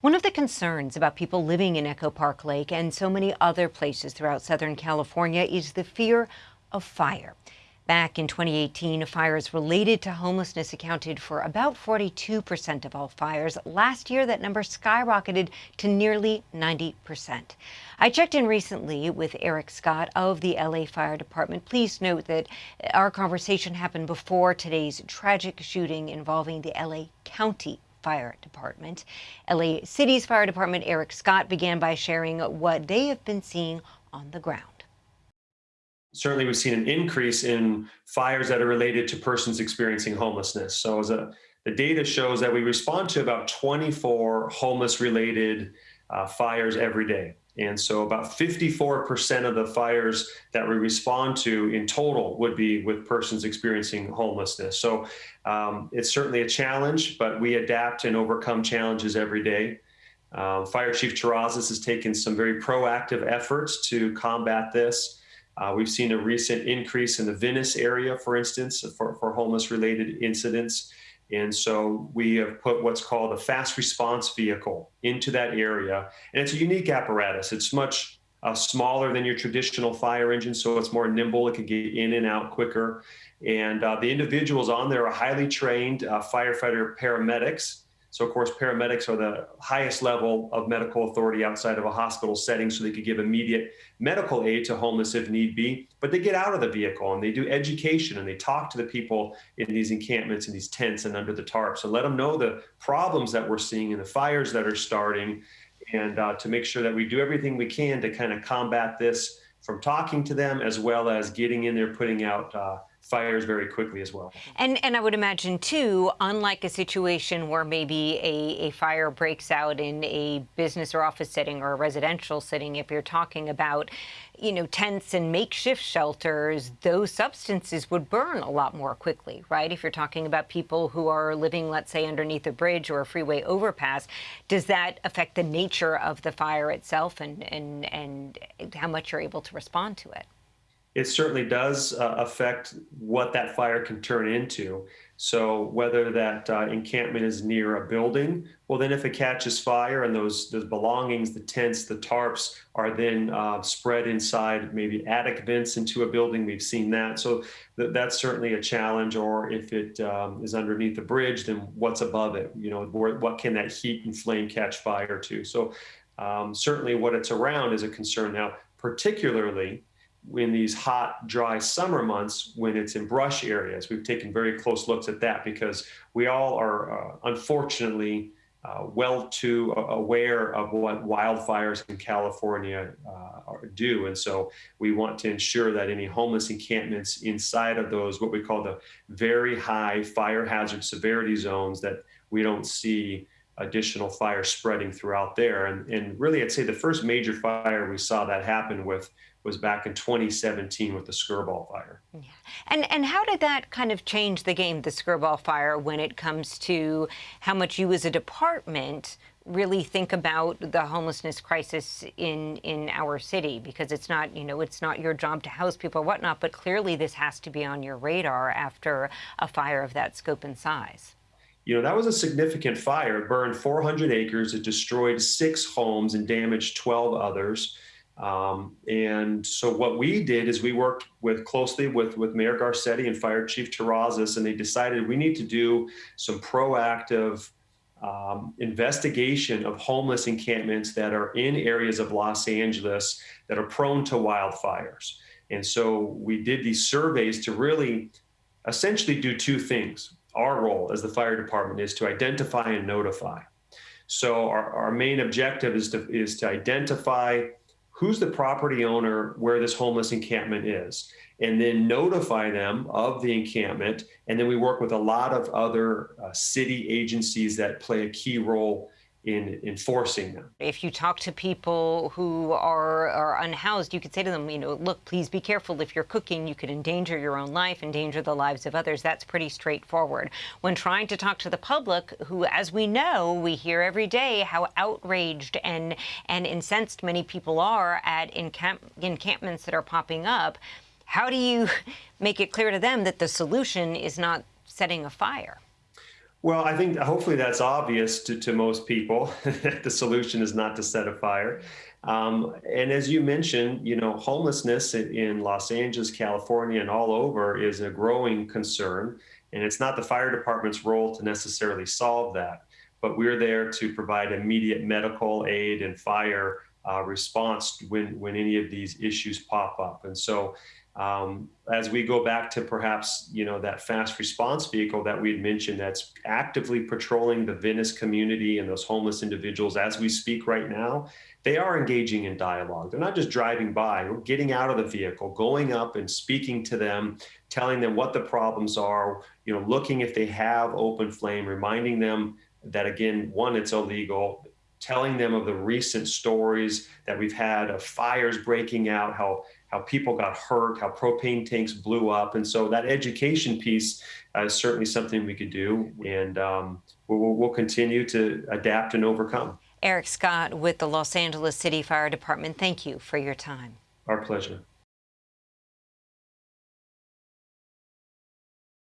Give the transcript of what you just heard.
One of the concerns about people living in Echo Park Lake and so many other places throughout Southern California is the fear of fire. Back in 2018, fires related to homelessness accounted for about 42% of all fires. Last year, that number skyrocketed to nearly 90%. I checked in recently with Erik Scott of the LA Fire Department. Please note that our conversation happened before today's tragic shooting involving the LA County Fire Department. LA City's Fire Department Erik Scott began by sharing what they have been seeing on the ground. Certainly, we've seen an increase in fires that are related to persons experiencing homelessness. So, as a, the data shows that we respond to about 24 homeless related uh, fires every day. And so about 54% of the fires that we respond to in total would be with persons experiencing homelessness. So um, it's certainly a challenge, but we adapt and overcome challenges every day. Um, Fire Chief Terrazas has taken some very proactive efforts to combat this. Uh, we've seen a recent increase in the Venice area, for instance, for, for homeless related incidents. And so we have put what's called a fast response vehicle into that area. And it's a unique apparatus. It's much uh, smaller than your traditional fire engine, so it's more nimble. It can get in and out quicker. And uh, the individuals on there are highly trained uh, firefighter paramedics so of course, paramedics are the highest level of medical authority outside of a hospital setting, so they could give immediate medical aid to homeless if need be. But they get out of the vehicle and they do education and they talk to the people in these encampments and these tents and under the tarps and let them know the problems that we're seeing and the fires that are starting and uh, to make sure that we do everything we can to kind of combat this from talking to them as well as getting in there, putting out uh, fires very quickly as well. And and I would imagine too, unlike a situation where maybe a, a fire breaks out in a business or office setting or a residential setting, if you're talking about, you know, tents and makeshift shelters, those substances would burn a lot more quickly, right? If you're talking about people who are living, let's say, underneath a bridge or a freeway overpass, does that affect the nature of the fire itself and and and how much you're able to respond to it? It certainly does uh, affect what that fire can turn into. So whether that uh, encampment is near a building, well, then if it catches fire and those those belongings, the tents, the tarps, are then uh, spread inside maybe attic vents into a building, we've seen that. So th that's certainly a challenge. Or if it um, is underneath the bridge, then what's above it? You know, what can that heat and flame catch fire to? So um, certainly what it's around is a concern now, particularly in these hot, dry summer months when it's in brush areas. We've taken very close looks at that because we all are uh, unfortunately uh, well too aware of what wildfires in California uh, do. And so we want to ensure that any homeless encampments inside of those, what we call the very high fire hazard severity zones that we don't see additional fire spreading throughout there. And, and really, I'd say the first major fire we saw that happen with was back in 2017 with the Skirball fire. Yeah. And and how did that kind of change the game, the Skirball fire, when it comes to how much you as a department really think about the homelessness crisis in in our city because it's not you know it's not your job to house people or whatnot but clearly this has to be on your radar after a fire of that scope and size you know, that was a significant fire. It burned 400 acres. It destroyed six homes and damaged 12 others. Um, and so what we did is we worked with closely with, with Mayor Garcetti and Fire Chief Terrazas, and they decided we need to do some proactive um, investigation of homeless encampments that are in areas of Los Angeles that are prone to wildfires. And so we did these surveys to really essentially do two things our role as the fire department is to identify and notify. So our, our main objective is to, is to identify who's the property owner where this homeless encampment is, and then notify them of the encampment. And then we work with a lot of other uh, city agencies that play a key role in enforcing them. If you talk to people who are, are unhoused, you could say to them, you know, look, please be careful. If you're cooking, you could endanger your own life, endanger the lives of others. That's pretty straightforward. When trying to talk to the public, who, as we know, we hear every day how outraged and, and incensed many people are at encamp encampments that are popping up, how do you make it clear to them that the solution is not setting a fire? Well, I think hopefully that's obvious to, to most people that the solution is not to set a fire. Um, and as you mentioned, you know, homelessness in Los Angeles, California, and all over is a growing concern. And it's not the fire department's role to necessarily solve that, but we're there to provide immediate medical aid and fire uh, response when when any of these issues pop up. And so um, as we go back to perhaps you know that fast response vehicle that we had mentioned that's actively patrolling the Venice community and those homeless individuals as we speak right now, they are engaging in dialogue. They're not just driving by, we're getting out of the vehicle, going up and speaking to them, telling them what the problems are, you know, looking if they have open flame, reminding them that again, one, it's illegal, telling them of the recent stories that we've had of fires breaking out, how how people got hurt, how propane tanks blew up. And so that education piece uh, is certainly something we could do. And um, we'll, we'll continue to adapt and overcome. Erik Scott with the Los Angeles City Fire Department, thank you for your time. Our pleasure.